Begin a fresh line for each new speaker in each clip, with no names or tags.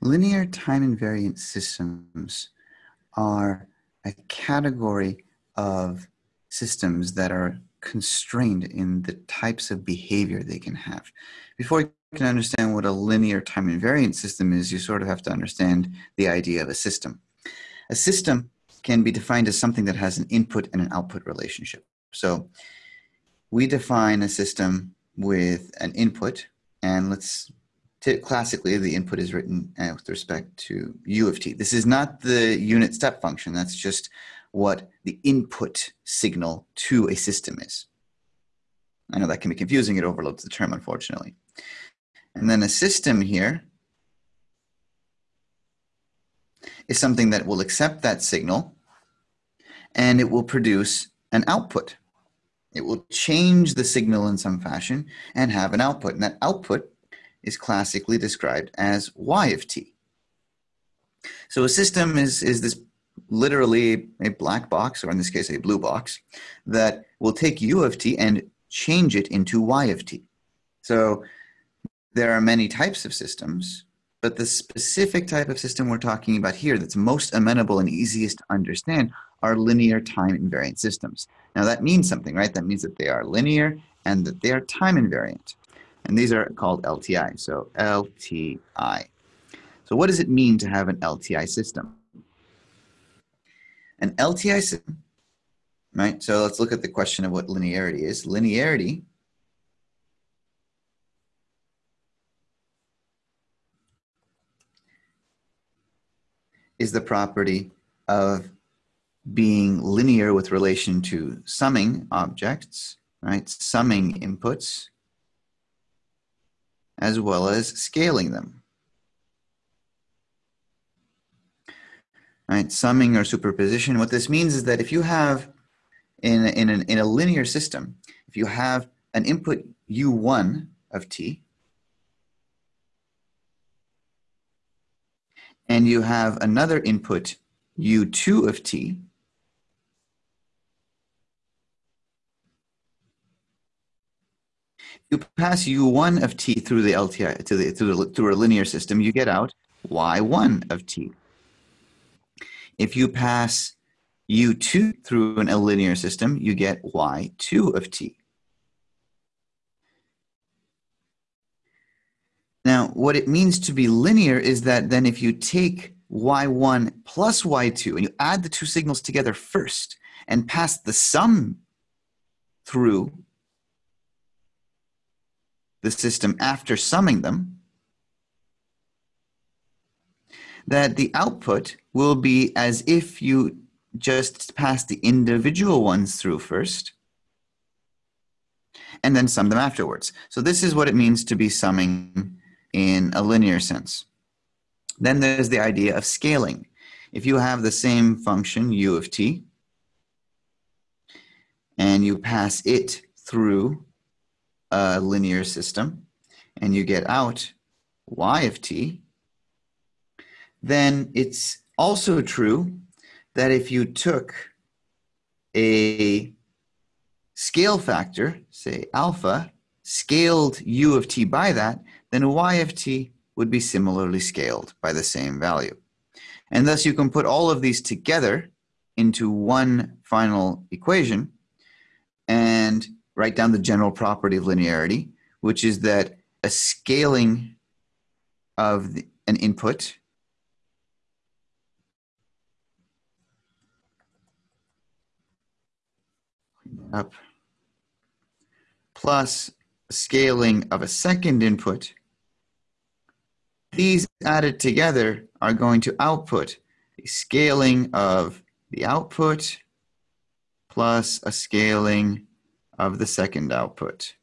Linear time invariant systems are a category of systems that are constrained in the types of behavior they can have. Before you can understand what a linear time invariant system is, you sort of have to understand the idea of a system. A system can be defined as something that has an input and an output relationship. So we define a system with an input, and let's classically, the input is written uh, with respect to u of t. This is not the unit step function. That's just what the input signal to a system is. I know that can be confusing. It overloads the term, unfortunately. And then a system here is something that will accept that signal and it will produce an output. It will change the signal in some fashion and have an output. And that output is classically described as y of t. So a system is, is this literally a black box, or in this case, a blue box, that will take u of t and change it into y of t. So there are many types of systems, but the specific type of system we're talking about here that's most amenable and easiest to understand are linear time invariant systems. Now that means something, right? That means that they are linear and that they are time invariant. And these are called LTI. So LTI. So what does it mean to have an LTI system? An LTI system, right? So let's look at the question of what linearity is. Linearity is the property of being linear with relation to summing objects, right? Summing inputs as well as scaling them. Right, summing or superposition, what this means is that if you have, in, in, an, in a linear system, if you have an input u1 of t, and you have another input u2 of t, you pass u1 of t through the LTI to the through, the, through a linear system, you get out y1 of t. If you pass u2 through an, linear system, you get y2 of t. Now, what it means to be linear is that then if you take y1 plus y2 and you add the two signals together first and pass the sum through the system after summing them, that the output will be as if you just pass the individual ones through first and then sum them afterwards. So this is what it means to be summing in a linear sense. Then there's the idea of scaling. If you have the same function u of t and you pass it through a linear system and you get out y of t, then it's also true that if you took a scale factor, say alpha, scaled u of t by that, then y of t would be similarly scaled by the same value. And thus you can put all of these together into one final equation and write down the general property of linearity, which is that a scaling of the, an input up plus scaling of a second input, these added together are going to output a scaling of the output plus a scaling of the second output.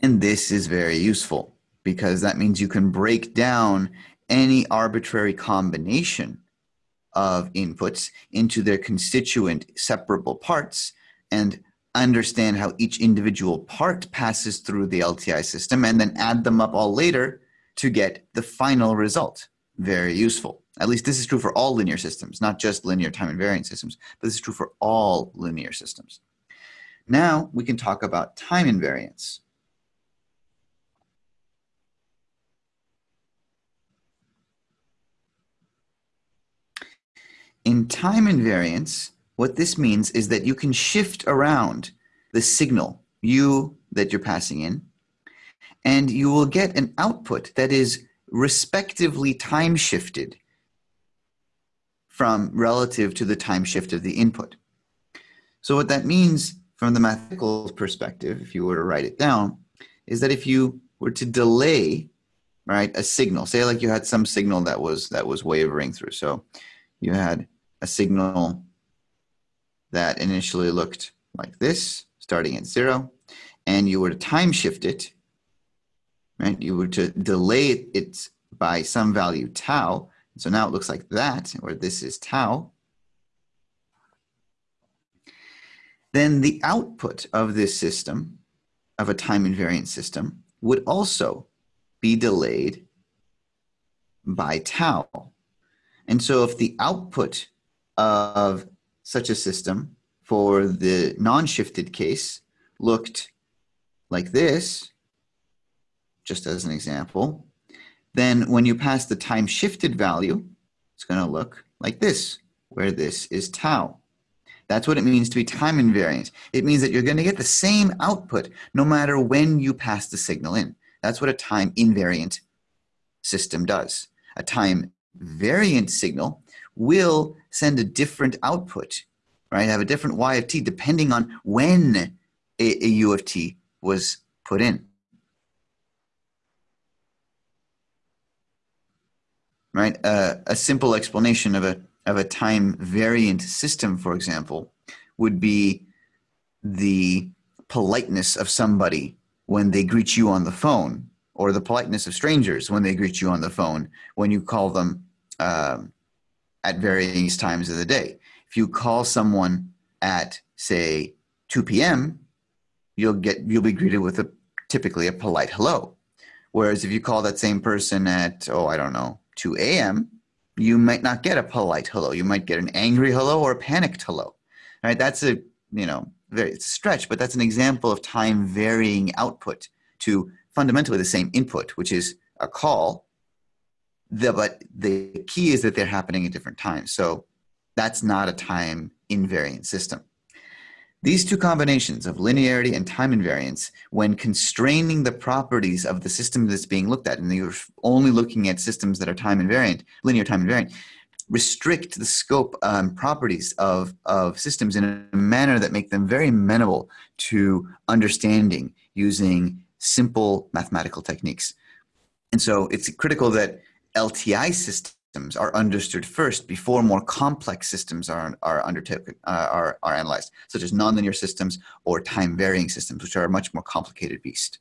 And this is very useful because that means you can break down any arbitrary combination of inputs into their constituent separable parts and understand how each individual part passes through the LTI system and then add them up all later to get the final result. Very useful. At least this is true for all linear systems, not just linear time invariant systems, but this is true for all linear systems. Now we can talk about time invariance. In time invariance, what this means is that you can shift around the signal, u that you're passing in, and you will get an output that is respectively time shifted from relative to the time shift of the input. So what that means from the mathematical perspective, if you were to write it down, is that if you were to delay right a signal say like you had some signal that was that was wavering through so you had a signal that initially looked like this starting at zero and you were to time shift it right you were to delay it by some value tau so now it looks like that where this is tau then the output of this system of a time invariant system would also be delayed by tau. And so if the output of such a system for the non-shifted case looked like this, just as an example, then when you pass the time shifted value, it's going to look like this, where this is tau. That's what it means to be time invariant. It means that you're going to get the same output no matter when you pass the signal in. That's what a time invariant system does. A time variant signal will send a different output, right? Have a different y of t depending on when a, a u of t was put in. Right? A simple explanation of a of a time variant system, for example, would be the politeness of somebody when they greet you on the phone, or the politeness of strangers when they greet you on the phone when you call them um, at various times of the day. If you call someone at say 2 p.m., you'll get you'll be greeted with a typically a polite hello. Whereas if you call that same person at oh I don't know 2 a.m., you might not get a polite hello. You might get an angry hello or a panicked hello. Right? That's a you know very it's a stretch, but that's an example of time varying output to fundamentally the same input, which is a call. The, but the key is that they're happening at different times. So that's not a time invariant system. These two combinations of linearity and time invariance, when constraining the properties of the system that's being looked at, and you're only looking at systems that are time invariant, linear time invariant, restrict the scope and um, properties of, of systems in a manner that make them very amenable to understanding using simple mathematical techniques. And so it's critical that LTI systems are understood first before more complex systems are, are undertaken, uh, are, are analyzed, such as nonlinear systems or time varying systems, which are a much more complicated beast.